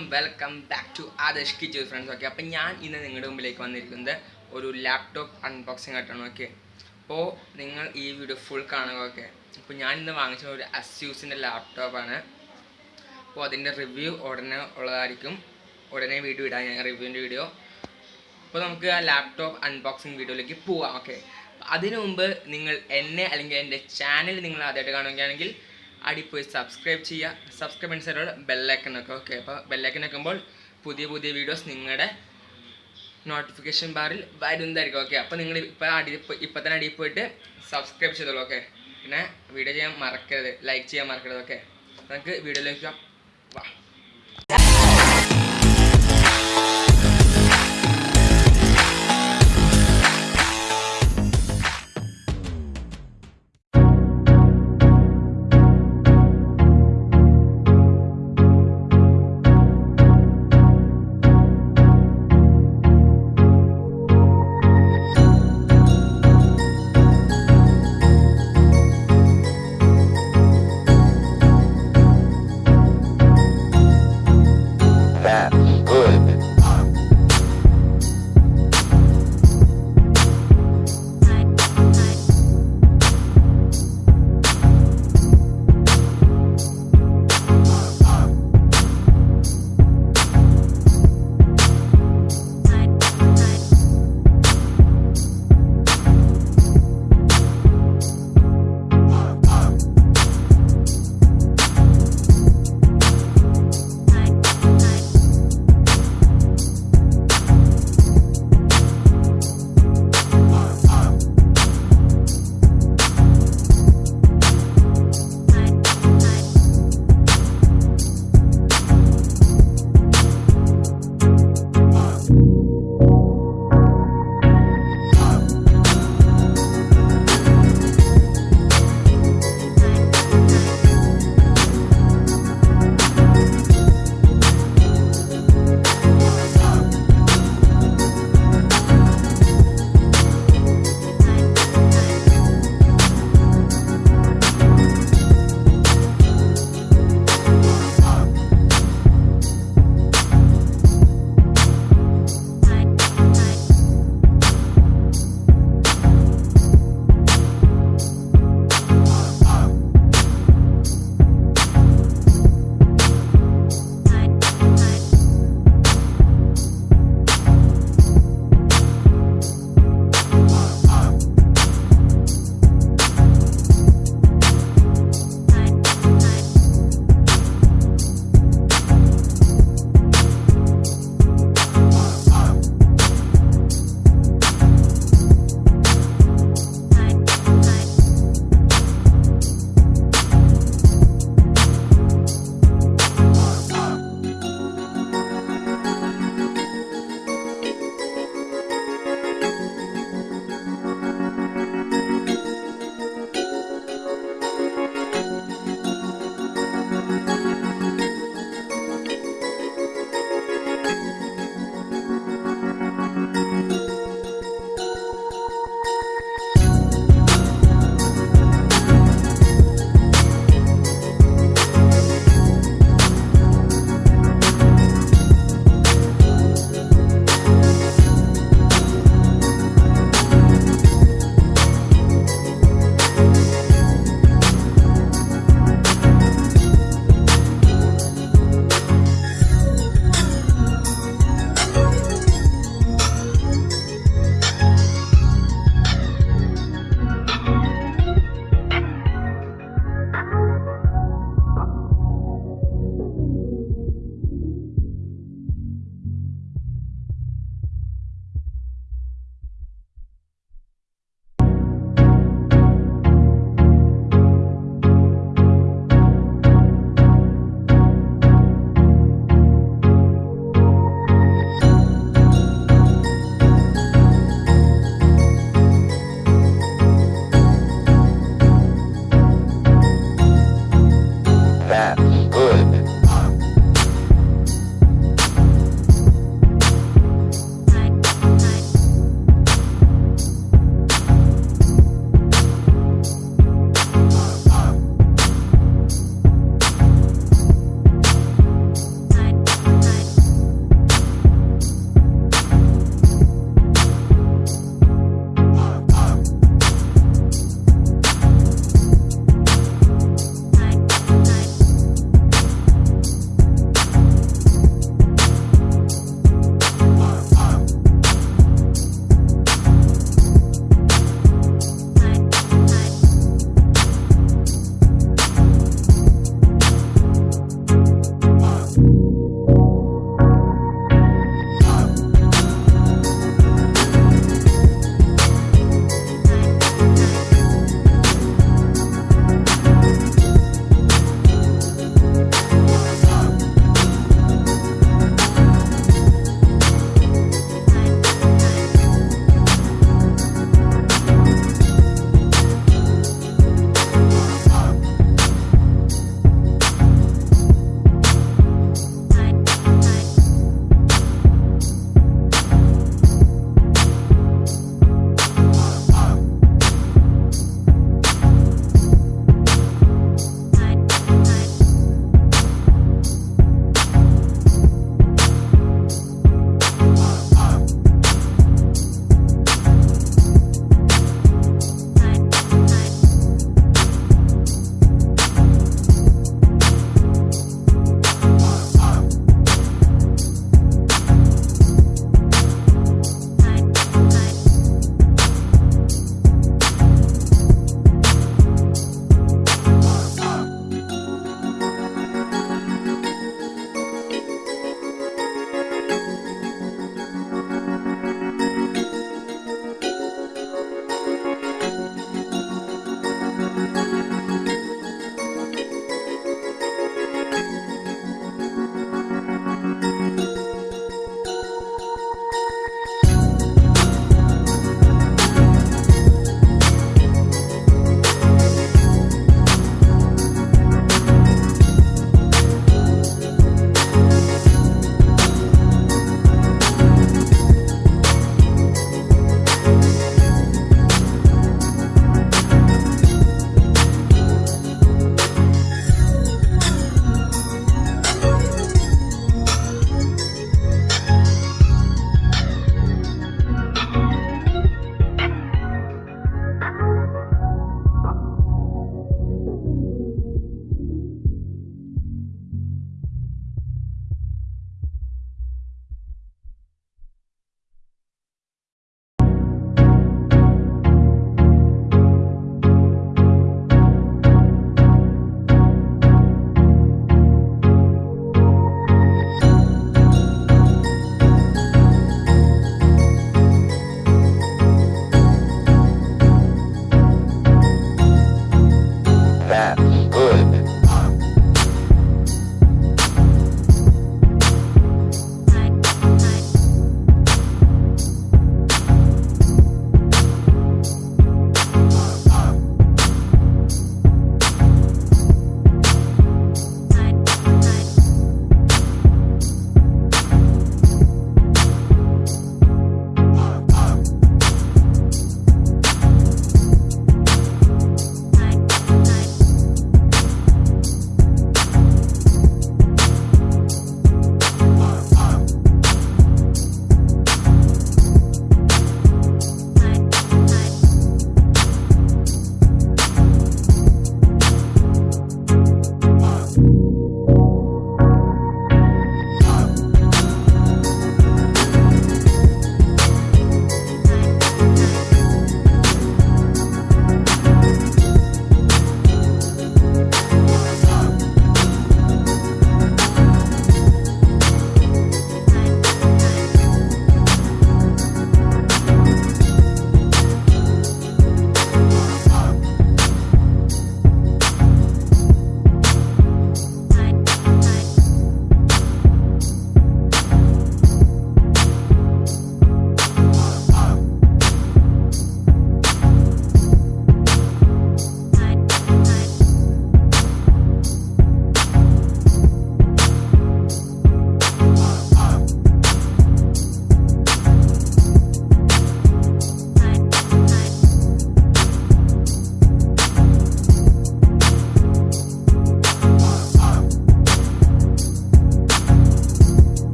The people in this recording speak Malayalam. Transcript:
Welcome back to Adarsh Kichu friends okay അപ്പം ഞാൻ ഇന്ന് നിങ്ങളുടെ മുമ്പിലേക്ക് വന്നിരിക്കുന്നത് ഒരു ലാപ്ടോപ്പ് അൺബോക്സിംഗ് ആയിട്ടാണ് ഓക്കെ അപ്പോൾ നിങ്ങൾ ഈ വീഡിയോ ഫുൾ കാണുക ഓക്കെ അപ്പോൾ ഞാൻ ഇന്ന് വാങ്ങിച്ച ഒരു അസ്യൂസിന്റെ ലാപ്ടോപ്പാണ് അപ്പോൾ അതിന്റെ റിവ്യൂ ഉടനെ ഉള്ളതായിരിക്കും. ഉടനെ വീഡിയോ ഇടാം ഞാൻ റിവ്യൂവിന്റെ വീഡിയോ അപ്പോൾ നമുക്ക് ആ ലാപ്ടോപ്പ് അൺബോക്സിംഗ് വീഡിയോയിലേക്ക് പോവാം ഓക്കെ അതിനു മുമ്പ് നിങ്ങൾ എന്നെ അല്ലെങ്കിൽ എന്റെ ചാനൽ നിങ്ങൾ ആദ്യമായിട്ട് കാണുകയാണെങ്കിൽ അടിപ്പോയി സബ്സ്ക്രൈബ് ചെയ്യുക സബ്സ്ക്രൈബ് അനുസരിച്ചുള്ള ബെല്ലൈക്കൺ ഒക്കെ ഓക്കെ അപ്പോൾ ബെല്ലൈക്കൺ വെക്കുമ്പോൾ പുതിയ പുതിയ വീഡിയോസ് നിങ്ങളുടെ നോട്ടിഫിക്കേഷൻ ബാറിൽ വരുന്നതായിരിക്കും ഓക്കെ അപ്പോൾ നിങ്ങൾ ഇപ്പോൾ അടി ഇപ്പം തന്നെ അടിയിൽ പോയിട്ട് സബ്സ്ക്രൈബ് ചെയ്തോളൂ ഓക്കെ പിന്നെ വീഡിയോ ചെയ്യാൻ മറക്കരുത്. ലൈക്ക് ചെയ്യാൻ മറക്കരുത് ഓക്കെ നമുക്ക് വീഡിയോയിലേക്ക് വാ.